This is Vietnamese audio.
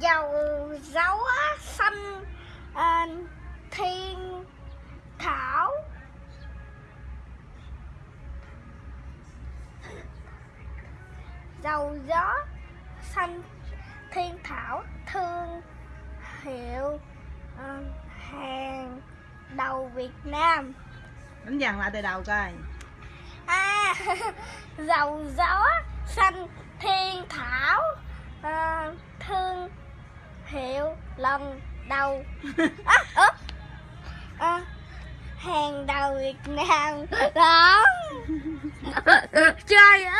dầu gió xanh à, thiên thảo. Dầu gió xanh thiên thảo thương hiệu à, hàng đầu Việt Nam. Đánh dần lại từ đầu coi. À, dầu gió xanh thiên thảo à, thương hiệu lần đầu à, à, hàng đầu Việt Nam. Đó. Trời ơi Ca- ca